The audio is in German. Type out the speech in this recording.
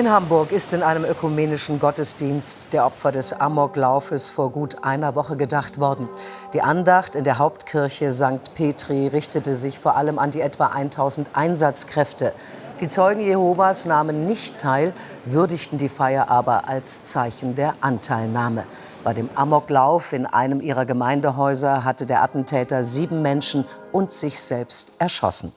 In Hamburg ist in einem ökumenischen Gottesdienst der Opfer des Amoklaufes vor gut einer Woche gedacht worden. Die Andacht in der Hauptkirche St. Petri richtete sich vor allem an die etwa 1000 Einsatzkräfte. Die Zeugen Jehovas nahmen nicht teil, würdigten die Feier aber als Zeichen der Anteilnahme. Bei dem Amoklauf in einem ihrer Gemeindehäuser hatte der Attentäter sieben Menschen und sich selbst erschossen.